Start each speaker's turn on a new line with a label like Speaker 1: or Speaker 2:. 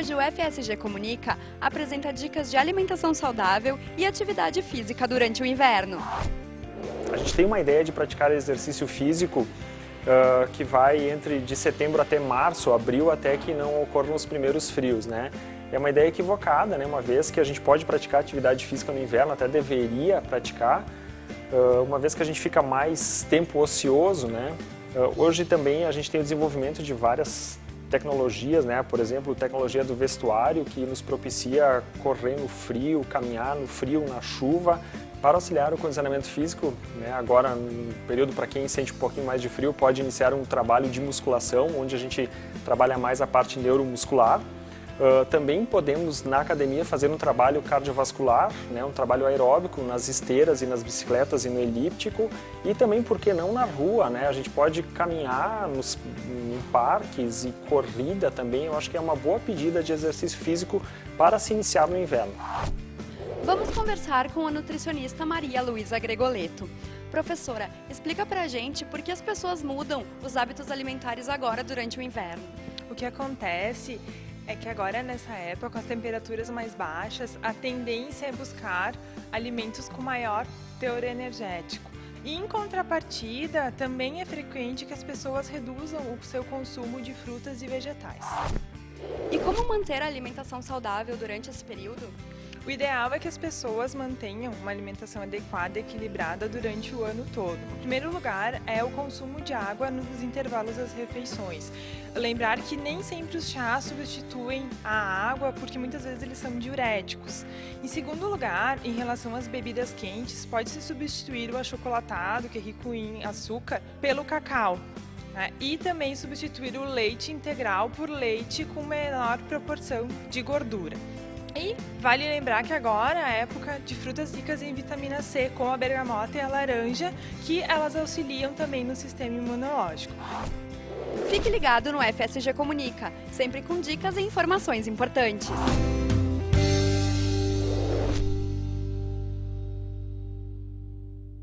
Speaker 1: hoje o FSG Comunica apresenta dicas de alimentação saudável e atividade física durante o inverno.
Speaker 2: A gente tem uma ideia de praticar exercício físico uh, que vai entre de setembro até março, abril, até que não ocorram os primeiros frios, né? É uma ideia equivocada, né? Uma vez que a gente pode praticar atividade física no inverno, até deveria praticar, uh, uma vez que a gente fica mais tempo ocioso, né? Uh, hoje também a gente tem o desenvolvimento de várias tecnologias, né? por exemplo, tecnologia do vestuário que nos propicia correr no frio, caminhar no frio, na chuva, para auxiliar o condicionamento físico, né, agora no período para quem sente um pouquinho mais de frio, pode iniciar um trabalho de musculação, onde a gente trabalha mais a parte neuromuscular, Uh, também podemos, na academia, fazer um trabalho cardiovascular, né, um trabalho aeróbico nas esteiras e nas bicicletas e no elíptico e também, por que não, na rua, né? A gente pode caminhar nos, em parques e corrida também, eu acho que é uma boa pedida de exercício físico para se iniciar no inverno.
Speaker 1: Vamos conversar com a nutricionista Maria Luísa Gregoleto. Professora, explica pra gente por que as pessoas mudam os hábitos alimentares agora durante o inverno.
Speaker 3: O que acontece é que agora nessa época, com as temperaturas mais baixas, a tendência é buscar alimentos com maior teor energético. E em contrapartida, também é frequente que as pessoas reduzam o seu consumo de frutas e vegetais.
Speaker 1: E como manter a alimentação saudável durante esse período?
Speaker 3: O ideal é que as pessoas mantenham uma alimentação adequada e equilibrada durante o ano todo. Em primeiro lugar, é o consumo de água nos intervalos das refeições. Lembrar que nem sempre os chás substituem a água, porque muitas vezes eles são diuréticos. Em segundo lugar, em relação às bebidas quentes, pode-se substituir o achocolatado, que é rico em açúcar, pelo cacau. Né? E também substituir o leite integral por leite com menor proporção de gordura. E vale lembrar que agora é a época de frutas ricas em vitamina C, como a bergamota e a laranja, que elas auxiliam também no sistema imunológico.
Speaker 1: Fique ligado no FSG Comunica, sempre com dicas e informações importantes.